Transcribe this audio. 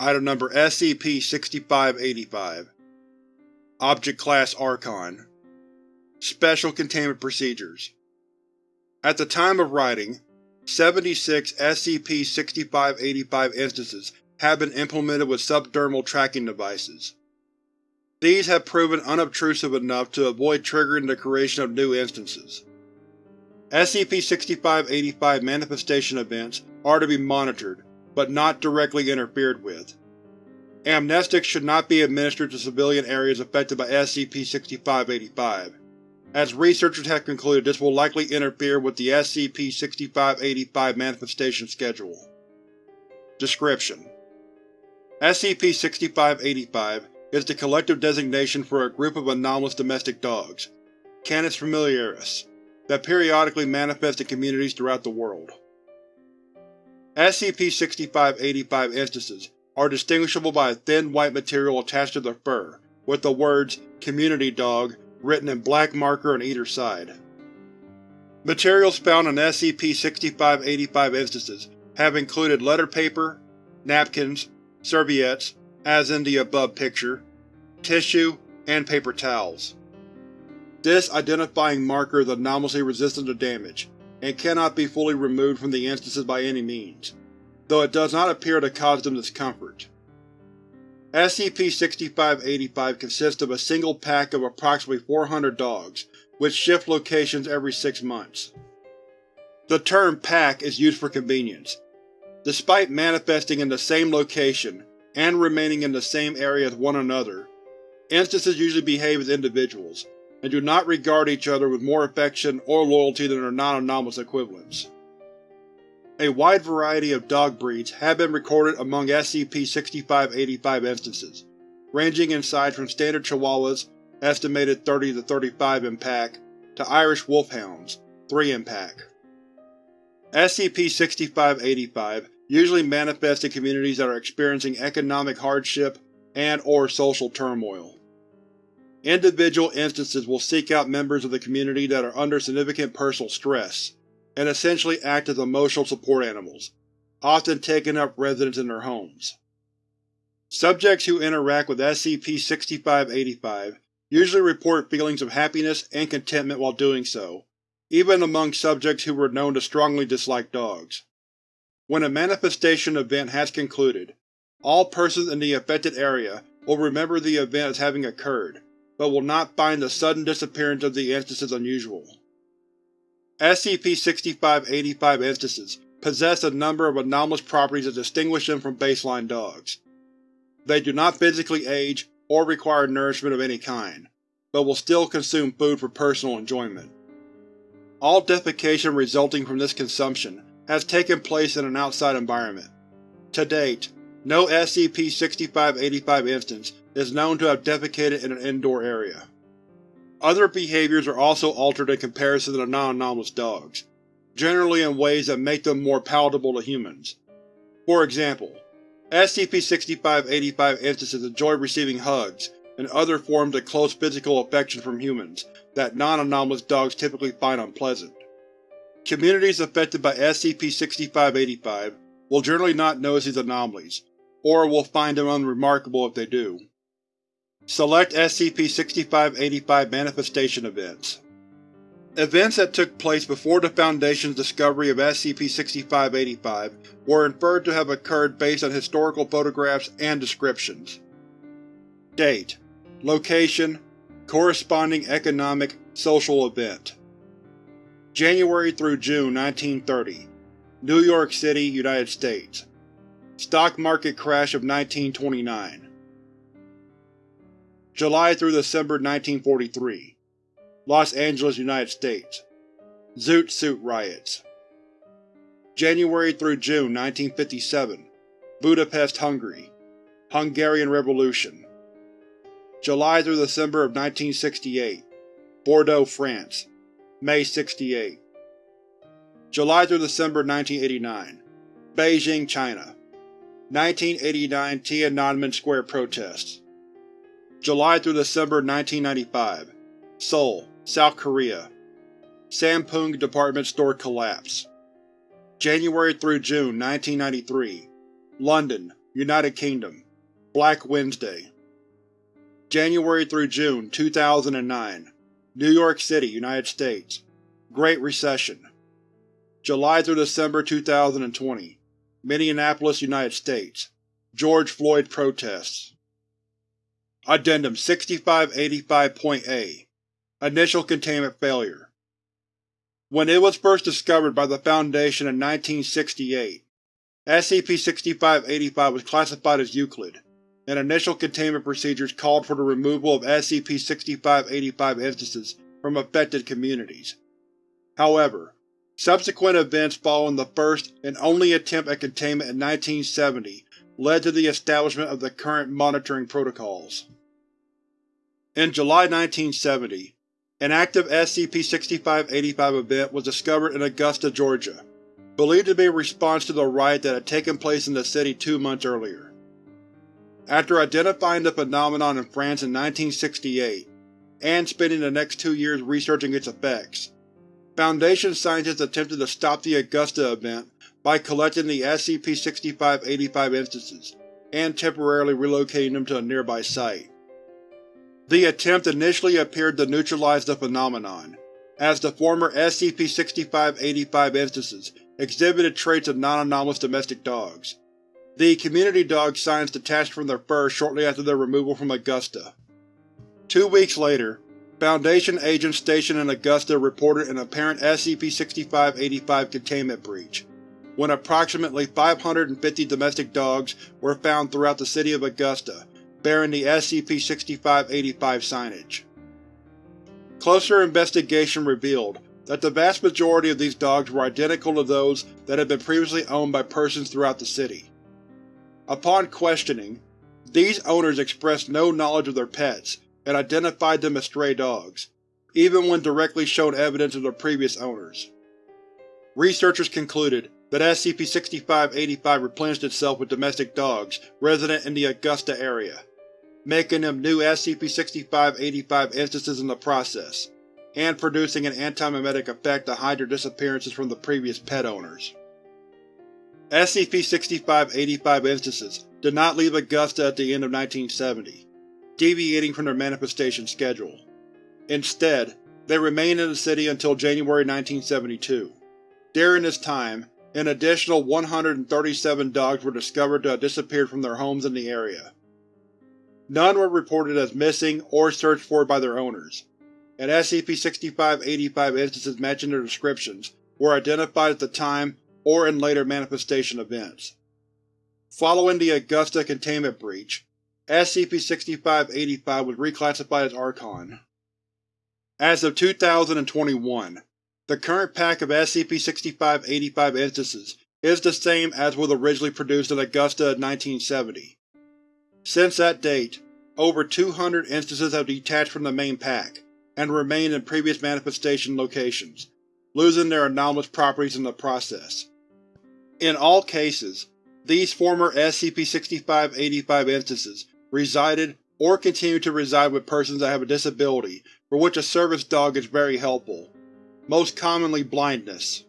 Item Number SCP-6585 Object Class Archon Special Containment Procedures At the time of writing, 76 SCP-6585 instances have been implemented with subdermal tracking devices. These have proven unobtrusive enough to avoid triggering the creation of new instances. SCP-6585 manifestation events are to be monitored, but not directly interfered with. Amnestics should not be administered to civilian areas affected by SCP-6585, as researchers have concluded this will likely interfere with the SCP-6585 manifestation schedule. Description: SCP-6585 is the collective designation for a group of anomalous domestic dogs, Canis familiaris, that periodically manifest in communities throughout the world. SCP-6585 instances are distinguishable by a thin white material attached to their fur, with the words Community Dog written in black marker on either side. Materials found on SCP-6585 instances have included letter paper, napkins, serviettes, as in the above picture, tissue, and paper towels. This identifying marker is anomalously resistant to damage, and cannot be fully removed from the instances by any means, though it does not appear to cause them discomfort. SCP-6585 consists of a single pack of approximately 400 dogs, which shift locations every six months. The term pack is used for convenience. Despite manifesting in the same location and remaining in the same area as one another, instances usually behave as individuals, and do not regard each other with more affection or loyalty than their non-anomalous equivalents. A wide variety of dog breeds have been recorded among SCP-6585 instances, ranging in size from standard Chihuahuas, estimated 30 to 35 in pack, to Irish Wolfhounds, 3 in pack. SCP-6585 usually manifests in communities that are experiencing economic hardship and or social turmoil. Individual instances will seek out members of the community that are under significant personal stress, and essentially act as emotional support animals, often taking up residence in their homes. Subjects who interact with SCP-6585 usually report feelings of happiness and contentment while doing so, even among subjects who were known to strongly dislike dogs. When a manifestation event has concluded, all persons in the affected area will remember the event as having occurred, but will not find the sudden disappearance of the instances unusual. SCP-6585 instances possess a number of anomalous properties that distinguish them from baseline dogs. They do not physically age or require nourishment of any kind, but will still consume food for personal enjoyment. All defecation resulting from this consumption has taken place in an outside environment. To date, no SCP-6585 instance is known to have defecated in an indoor area. Other behaviors are also altered in comparison to non-anomalous dogs, generally in ways that make them more palatable to humans. For example, SCP-6585 instances enjoy receiving hugs and other forms of close physical affection from humans that non-anomalous dogs typically find unpleasant. Communities affected by SCP-6585 will generally not notice these anomalies, or will find them unremarkable if they do. Select SCP-6585 Manifestation Events. Events that took place before the Foundation's discovery of SCP-6585 were inferred to have occurred based on historical photographs and descriptions. Date. Location. Corresponding economic, social event. January through June 1930 New York City, United States. Stock market crash of 1929 July through December 1943 Los Angeles, United States. Zoot Suit Riots. January through June 1957 Budapest, Hungary. Hungarian Revolution. July through December of 1968 Bordeaux, France. May 68 July through December 1989 Beijing, China. 1989 Tiananmen Square protests July through December 1995 Seoul, South Korea. Sampoong department store collapse January through June 1993 London, United Kingdom. Black Wednesday. January through June 2009 New York City, United States. Great Recession. July through December 2020 Minneapolis, United States. George Floyd protests Addendum 6585.A Initial containment failure When it was first discovered by the Foundation in 1968, SCP-6585 was classified as Euclid, and initial containment procedures called for the removal of SCP-6585 instances from affected communities. However, subsequent events following the first and only attempt at containment in 1970 led to the establishment of the current monitoring protocols. In July 1970, an active SCP-6585 event was discovered in Augusta, Georgia, believed to be a response to the riot that had taken place in the city two months earlier. After identifying the phenomenon in France in 1968, and spending the next two years researching its effects, Foundation scientists attempted to stop the Augusta event by collecting the SCP-6585 instances, and temporarily relocating them to a nearby site. The attempt initially appeared to neutralize the phenomenon, as the former SCP-6585 instances exhibited traits of non-anomalous domestic dogs, the community dog signs detached from their fur shortly after their removal from Augusta. Two weeks later, Foundation agents stationed in Augusta reported an apparent SCP-6585 containment breach, when approximately 550 domestic dogs were found throughout the city of Augusta bearing the SCP-6585 signage. Closer investigation revealed that the vast majority of these dogs were identical to those that had been previously owned by persons throughout the city. Upon questioning, these owners expressed no knowledge of their pets and identified them as stray dogs, even when directly shown evidence of their previous owners. Researchers concluded that SCP-6585 replenished itself with domestic dogs resident in the Augusta area, making them new SCP-6585 instances in the process, and producing an anti-memetic effect to hide their disappearances from the previous pet owners. SCP-6585 instances did not leave Augusta at the end of 1970, deviating from their manifestation schedule. Instead, they remained in the city until January 1972. During this time, an additional 137 dogs were discovered to have disappeared from their homes in the area. None were reported as missing or searched for by their owners, and SCP-6585 instances matching their descriptions were identified at the time or in later manifestation events. Following the Augusta containment breach, SCP-6585 was reclassified as Archon. As of 2021, the current pack of SCP-6585 instances is the same as was originally produced in Augusta in 1970. Since that date, over 200 instances have detached from the main pack, and remained in previous manifestation locations, losing their anomalous properties in the process. In all cases, these former SCP-6585 instances resided or continue to reside with persons that have a disability for which a service dog is very helpful, most commonly blindness.